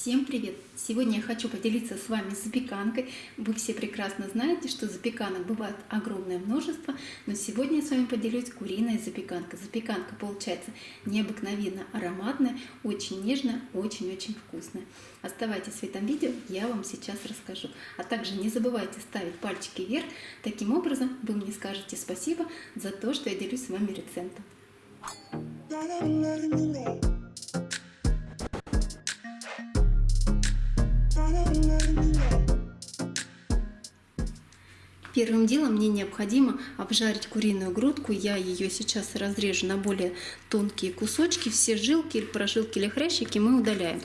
Всем привет! Сегодня я хочу поделиться с вами запеканкой. Вы все прекрасно знаете, что запеканок бывает огромное множество, но сегодня я с вами поделюсь куриной запеканкой. Запеканка получается необыкновенно ароматная, очень нежная, очень-очень вкусная. Оставайтесь в этом видео, я вам сейчас расскажу. А также не забывайте ставить пальчики вверх, таким образом вы мне скажете спасибо за то, что я делюсь с вами рецептом. Первым делом мне необходимо обжарить куриную грудку. Я ее сейчас разрежу на более тонкие кусочки. Все жилки, прожилки или хрящики мы удаляем.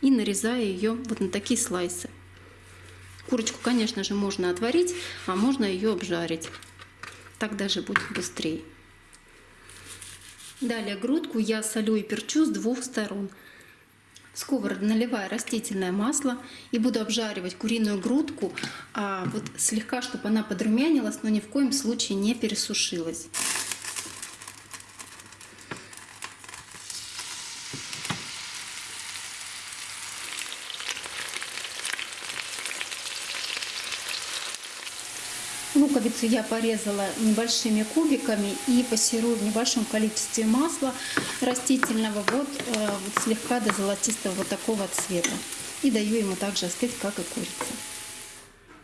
И нарезаю ее вот на такие слайсы. Курочку, конечно же, можно отварить, а можно ее обжарить. Так даже будет быстрее. Далее грудку я солю и перчу с двух сторон. В сковороду наливаю растительное масло и буду обжаривать куриную грудку, а вот слегка, чтобы она подрумянилась, но ни в коем случае не пересушилась. Луковицу я порезала небольшими кубиками и пассерую в небольшом количестве масла растительного, вот, э, вот слегка до золотистого вот такого цвета. И даю ему также остыть, как и курица.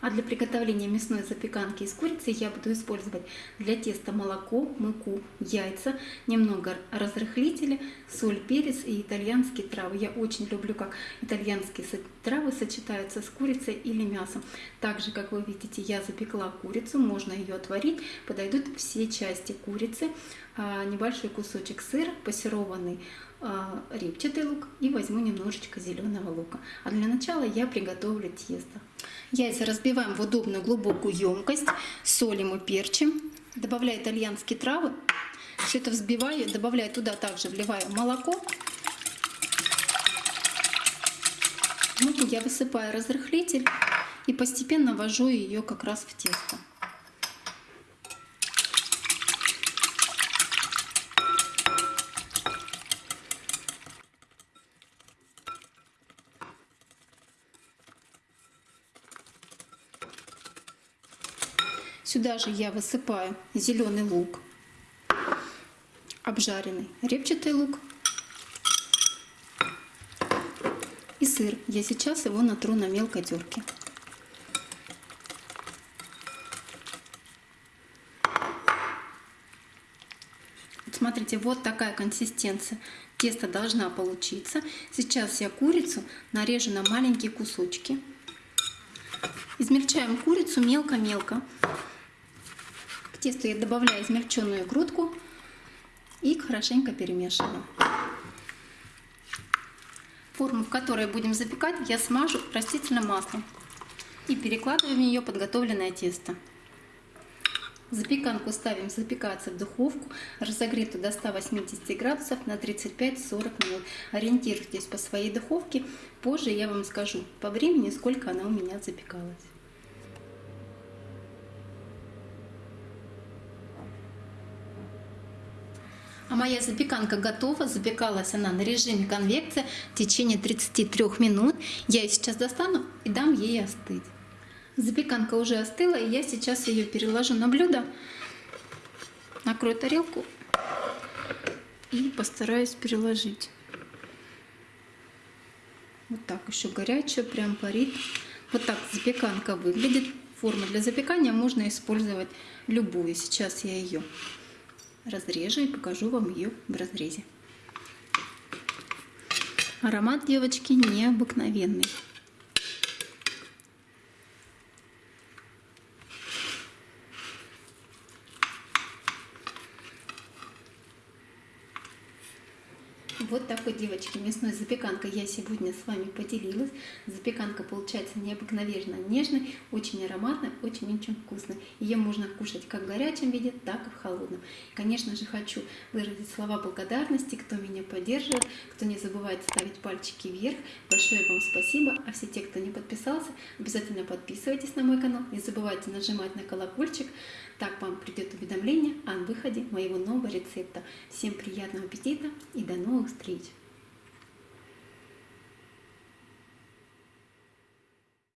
А для приготовления мясной запеканки из курицы я буду использовать для теста молоко, муку, яйца, немного разрыхлителя, соль, перец и итальянские травы. Я очень люблю, как итальянские травы сочетаются с курицей или мясом. Также, как вы видите, я запекла курицу, можно ее отварить. Подойдут все части курицы, а, небольшой кусочек сыра, пассерованный репчатый лук и возьму немножечко зеленого лука. А для начала я приготовлю тесто. Яйца разбиваем в удобную глубокую емкость, солим и перчим. Добавляю итальянские травы. Все это взбиваю, добавляю туда также, вливаю молоко. Муку я высыпаю разрыхлитель и постепенно ввожу ее как раз в тесто. Сюда же я высыпаю зеленый лук, обжаренный репчатый лук и сыр. Я сейчас его натру на мелкой терке. Смотрите, вот такая консистенция теста должна получиться. Сейчас я курицу нарежу на маленькие кусочки. Измельчаем курицу мелко-мелко тесту я добавляю измельченную грудку и хорошенько перемешиваю. Форму, в которой будем запекать, я смажу растительным маслом и перекладываю в нее подготовленное тесто. Запеканку ставим запекаться в духовку, разогретую до 180 градусов на 35-40 минут. Ориентируйтесь по своей духовке, позже я вам скажу по времени, сколько она у меня запекалась. А моя запеканка готова. Запекалась она на режиме конвекция в течение 33 минут. Я ее сейчас достану и дам ей остыть. Запеканка уже остыла, и я сейчас ее переложу на блюдо. Накрою тарелку и постараюсь переложить. Вот так еще горячая, прям парит. Вот так запеканка выглядит. Форму для запекания можно использовать любую. Сейчас я ее разрежу и покажу вам ее в разрезе. Аромат девочки необыкновенный. Вот такой, девочки, мясной запеканкой я сегодня с вами поделилась. Запеканка получается необыкновенно нежной, очень ароматной, очень-очень вкусной. Ее можно кушать как в горячем виде, так и в холодном. Конечно же, хочу выразить слова благодарности, кто меня поддерживает, кто не забывает ставить пальчики вверх. Большое вам спасибо. А все те, кто не подписался, обязательно подписывайтесь на мой канал. Не забывайте нажимать на колокольчик. Так вам придет уведомление о выходе моего нового рецепта. Всем приятного аппетита и до новых впредь.